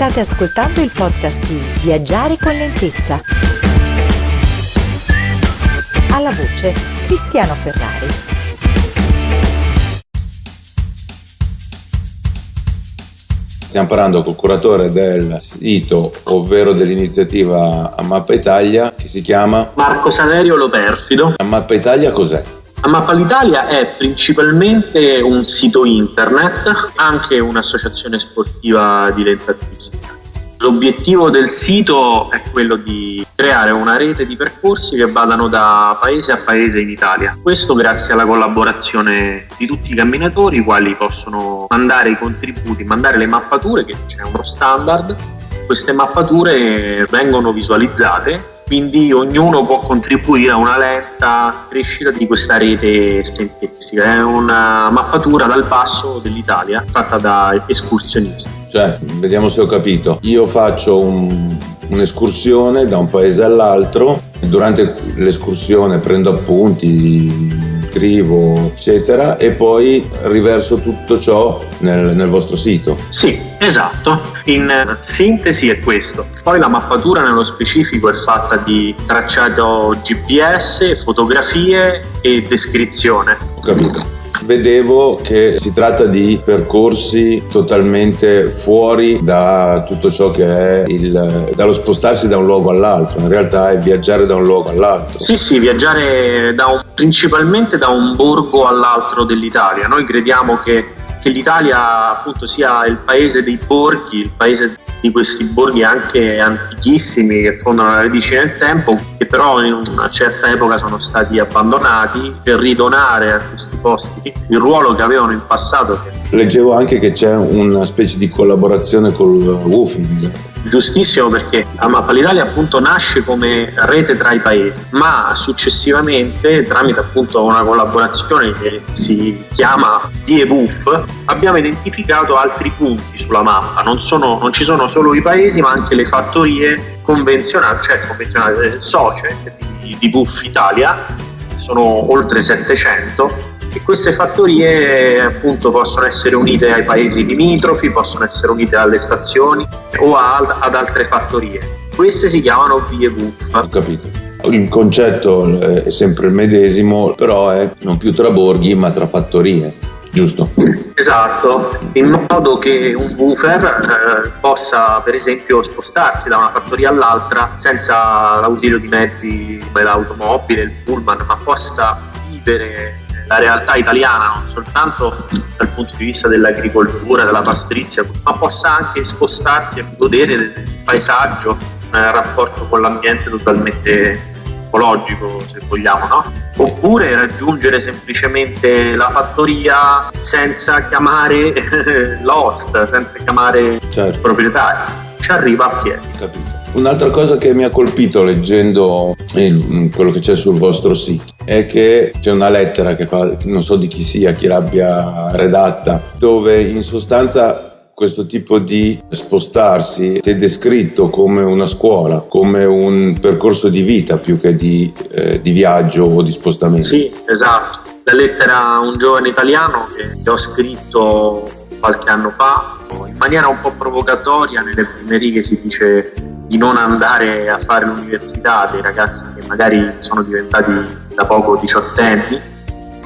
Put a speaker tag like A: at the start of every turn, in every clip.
A: State ascoltando il podcast di Viaggiare con lentezza. Alla voce Cristiano Ferrari.
B: Stiamo parlando col curatore del sito, ovvero dell'iniziativa A Mappa Italia, che si chiama
C: Marco Saverio Loperfido.
B: A Mappa Italia cos'è?
C: A Mappa l'Italia è principalmente un sito internet, anche un'associazione sportiva dilettantistica. L'obiettivo del sito è quello di creare una rete di percorsi che vadano da paese a paese in Italia. Questo grazie alla collaborazione di tutti i camminatori, i quali possono mandare i contributi, mandare le mappature, che c'è uno standard. Queste mappature vengono visualizzate quindi ognuno può contribuire a una lenta crescita di questa rete scientifica. È una mappatura dal basso dell'Italia fatta da escursionisti.
B: Cioè, vediamo se ho capito. Io faccio un, un'escursione da un paese all'altro, durante l'escursione prendo appunti, scrivo, eccetera, e poi riverso tutto ciò nel, nel vostro sito.
C: Sì, esatto. In sintesi è questo. Poi la mappatura nello specifico è fatta di tracciato GPS, fotografie e descrizione.
B: Ho capito vedevo che si tratta di percorsi totalmente fuori da tutto ciò che è il, dallo spostarsi da un luogo all'altro, in realtà è viaggiare da un luogo all'altro.
C: Sì, sì, viaggiare da un, principalmente da un borgo all'altro dell'Italia. Noi crediamo che che l'Italia appunto sia il paese dei borghi, il paese di questi borghi anche antichissimi che fondano la radice nel tempo, che però in una certa epoca sono stati abbandonati per ridonare a questi posti. Il ruolo che avevano in passato.
B: Leggevo anche che c'è una specie di collaborazione col woofing.
C: Giustissimo perché la Mappa l'Italia appunto nasce come rete tra i paesi, ma successivamente tramite appunto una collaborazione che si chiama DEBUF abbiamo identificato altri punti sulla mappa, non, sono, non ci sono solo i paesi ma anche le fattorie convenzionali, cioè convenzionali eh, socie di, di BUF Italia, sono oltre 700 e queste fattorie appunto possono essere unite ai paesi limitrofi, possono essere unite alle stazioni o a, ad altre fattorie. Queste si chiamano vie buff.
B: Ho capito. Il concetto eh, è sempre il medesimo, però è non più tra borghi ma tra fattorie, giusto?
C: Esatto, in modo che un woofer eh, possa per esempio spostarsi da una fattoria all'altra senza l'ausilio di mezzi come l'automobile, il pullman, ma possa vivere la realtà italiana, non soltanto dal punto di vista dell'agricoltura, della pastorizia, ma possa anche spostarsi e godere del paesaggio nel rapporto con l'ambiente totalmente ecologico, se vogliamo, no? Oppure raggiungere semplicemente la fattoria senza chiamare l'host, senza chiamare certo. il proprietario. Ci arriva a piedi.
B: Capito. Un'altra cosa che mi ha colpito leggendo quello che c'è sul vostro sito è che c'è una lettera che fa, non so di chi sia, chi l'abbia redatta, dove in sostanza questo tipo di spostarsi si è descritto come una scuola, come un percorso di vita più che di, eh, di viaggio o di spostamento.
C: Sì, esatto. La lettera a un giovane italiano che ho scritto qualche anno fa, in maniera un po' provocatoria, nelle prime righe si dice di non andare a fare l'università dei ragazzi che magari sono diventati da poco diciottenni,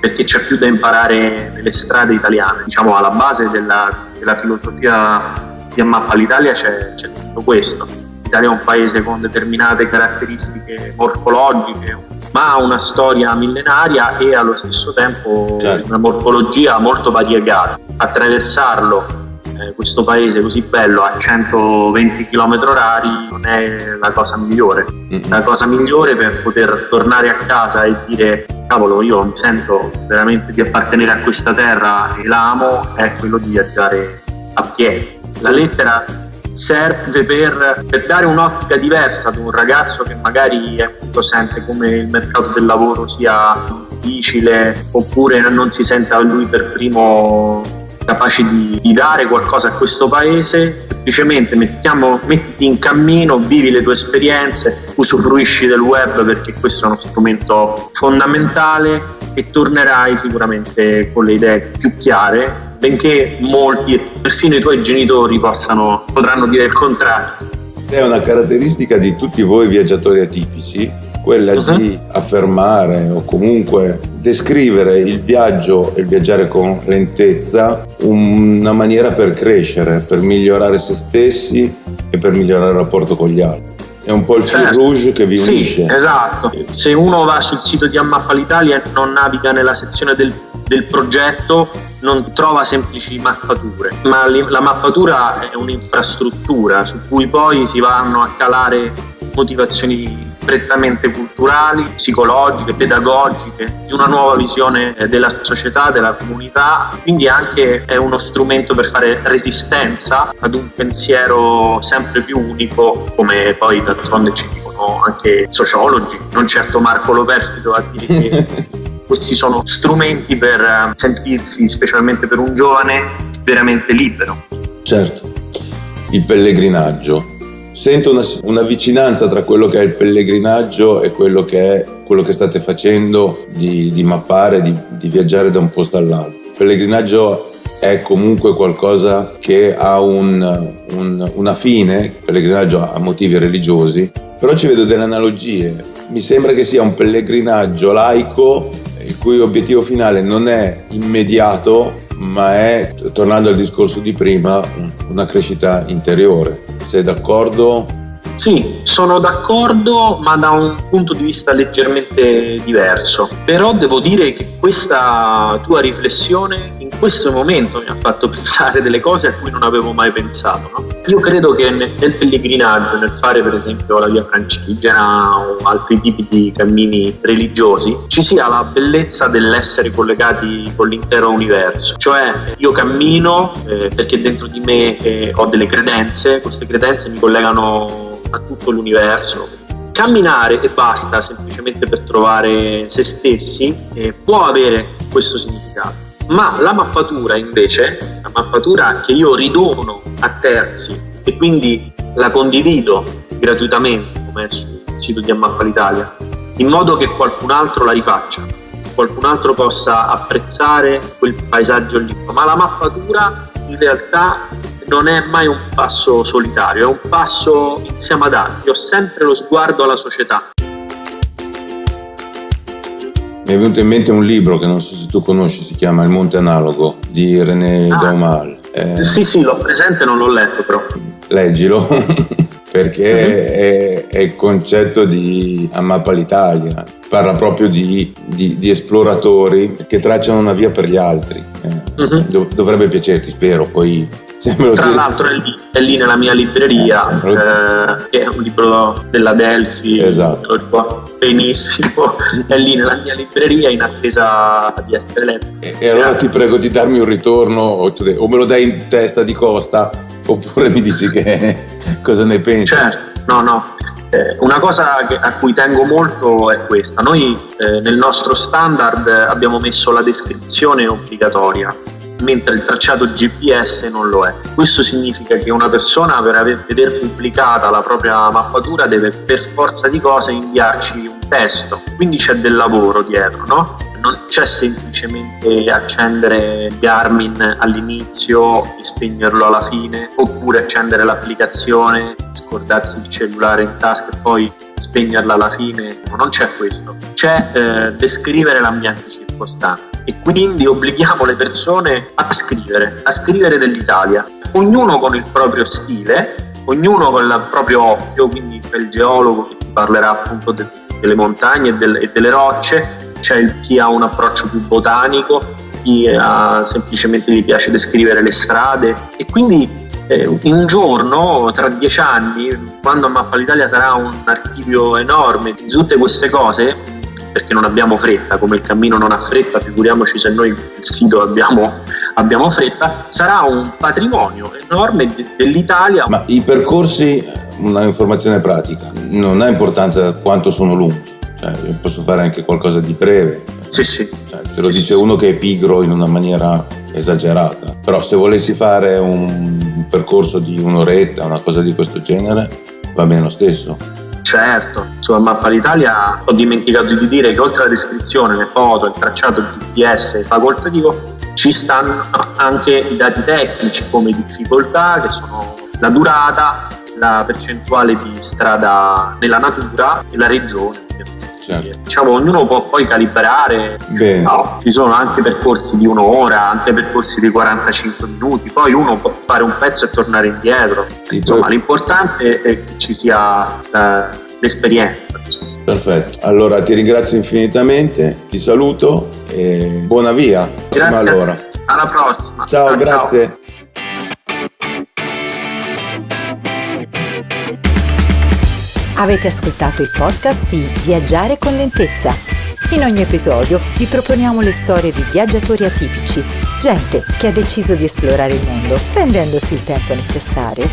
C: perché c'è più da imparare nelle strade italiane. Diciamo alla base della, della filosofia di Ammappa l'Italia c'è, c'è tutto questo. L'Italia è un paese con determinate caratteristiche morfologiche, ma ha una storia millenaria e allo stesso tempo certo. una morfologia molto variegata. Attraversarlo eh, questo paese così bello a 120 km orari non è la cosa migliore. Mm-hmm. La cosa migliore per poter tornare a casa e dire cavolo io mi sento veramente di appartenere a questa terra e l'amo è quello di viaggiare a piedi. La lettera serve per, per, dare un'ottica diversa ad un ragazzo che magari appunto sente come il mercato del lavoro sia difficile oppure non si senta lui per primo capaci di, di, dare qualcosa a questo paese, semplicemente mettiamo, mettiti in cammino, vivi le tue esperienze, usufruisci del web perché questo è uno strumento fondamentale e tornerai sicuramente con le idee più chiare benché molti, perfino i tuoi genitori possano, potranno dire il contrario.
B: È una caratteristica di tutti voi viaggiatori atipici, quella uh-huh. di affermare o comunque descrivere il viaggio e il viaggiare con lentezza una maniera per crescere, per migliorare se stessi e per migliorare il rapporto con gli altri. È un po' il certo. fil rouge che vi unisce.
C: Sì, esatto. Se uno va sul sito di Ammappa l'Italia e non naviga nella sezione del, del progetto, non trova semplici mappature, ma la mappatura è un'infrastruttura su cui poi si vanno a calare motivazioni prettamente culturali, psicologiche, pedagogiche, di una nuova visione della società, della comunità, quindi anche è uno strumento per fare resistenza ad un pensiero sempre più unico, come poi d'altronde ci dicono anche sociologi, non certo Marco Loperfido a dire che questi sono strumenti per eh, sentirsi, specialmente per un giovane, veramente libero.
B: Certo, il pellegrinaggio Sento una, una, vicinanza tra quello che è il pellegrinaggio e quello che è quello che state facendo di, di mappare, di, di, viaggiare da un posto all'altro. Il pellegrinaggio è comunque qualcosa che ha un, un, una fine, il pellegrinaggio ha motivi religiosi, però ci vedo delle analogie. Mi sembra che sia un pellegrinaggio laico il cui obiettivo finale non è immediato, ma è, tornando al discorso di prima, una crescita interiore. Sei d'accordo?
C: Sì, sono d'accordo, ma da un punto di vista leggermente diverso. Però devo dire che questa tua riflessione in questo momento mi ha fatto pensare delle cose a cui non avevo mai pensato. No? Io credo che nel, nel pellegrinaggio, nel fare per esempio la via francigena o altri tipi di cammini religiosi, ci sia la bellezza dell'essere collegati con l'intero universo. Cioè io cammino eh, perché dentro di me eh, ho delle credenze, queste credenze mi collegano a tutto l'universo. Camminare e basta semplicemente per trovare se stessi eh, può avere questo significato. Ma la mappatura invece, la mappatura che io ridono a terzi e quindi la condivido gratuitamente come sul sito di Ammappa l'Italia, in modo che qualcun altro la rifaccia, qualcun altro possa apprezzare quel paesaggio lì. Ma la mappatura in realtà non è mai un passo solitario, è un passo insieme ad altri, ho sempre lo sguardo alla società.
B: Mi è venuto in mente un libro che non so se tu conosci, si chiama Il Monte Analogo di René ah, Daumal.
C: Eh, sì, sì, l'ho presente, non l'ho letto però.
B: Leggilo, perché uh-huh. è, è, il concetto di Ammappa l'Italia. Parla proprio di, di, di, esploratori che tracciano una via per gli altri. Eh, uh-huh. dovrebbe piacerti, spero, poi
C: tra dire... l'altro è lì, è lì, nella mia libreria, eh, eh, che è un libro della Delphi,
B: esatto.
C: benissimo, è lì nella mia libreria in attesa di essere letto.
B: E, e allora ti prego di darmi un ritorno o, me lo dai in testa di costa oppure mi dici che cosa ne pensi?
C: Certo, no, no. Eh, una cosa a cui tengo molto è questa. Noi eh, nel nostro standard abbiamo messo la descrizione obbligatoria mentre il tracciato GPS non lo è. Questo significa che una persona per aver, veder pubblicata la propria mappatura deve per forza di cose inviarci un testo, quindi c'è del lavoro dietro, no? Non c'è semplicemente accendere Garmin all'inizio e spegnerlo alla fine, oppure accendere l'applicazione, scordarsi il cellulare in tasca e poi spegnerla alla fine, non c'è questo. C'è eh, descrivere l'ambiente circostante e quindi obblighiamo le persone a scrivere, a scrivere dell'Italia, ognuno con il proprio stile, ognuno con il proprio occhio, quindi il geologo che ti parlerà appunto de- delle montagne e, delle, e delle rocce, c'è il, chi ha un approccio più botanico, chi ha, semplicemente gli piace descrivere le strade. E quindi eh, un giorno, tra dieci anni, quando Mappa l'Italia sarà un archivio enorme di tutte queste cose, perché non abbiamo fretta, come il cammino non ha fretta, figuriamoci se noi il sito abbiamo, abbiamo fretta, sarà un patrimonio enorme dell'Italia.
B: Ma i percorsi, una informazione pratica, non ha importanza quanto sono lunghi, cioè, io posso fare anche qualcosa di breve.
C: Sì, sì.
B: Cioè, te lo sì, dice sì. uno che è pigro in una maniera esagerata, però se volessi fare un percorso di un'oretta, una cosa di questo genere, va bene lo stesso.
C: Certo, sulla mappa d'Italia ho dimenticato di dire che oltre alla descrizione, le foto, il tracciato, il GPS facoltativo, ci stanno anche i dati tecnici come difficoltà, che sono la durata, la percentuale di strada nella natura e la regione. Certo. Diciamo, ognuno può poi calibrare, no, ci sono anche percorsi di un'ora, anche percorsi di 45 minuti, poi uno può fare un pezzo e tornare indietro. Insomma, poi... l'importante è che ci sia eh, l'esperienza.
B: Perfetto, allora ti ringrazio infinitamente, ti saluto e buona via.
C: Grazie. Allora. Alla prossima.
B: Ciao, ciao grazie. Ciao.
A: Avete ascoltato il podcast di Viaggiare con lentezza. In ogni episodio vi proponiamo le storie di viaggiatori atipici, gente che ha deciso di esplorare il mondo prendendosi il tempo necessario.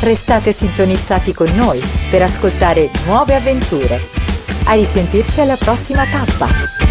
A: Restate sintonizzati con noi per ascoltare nuove avventure. A risentirci alla prossima tappa!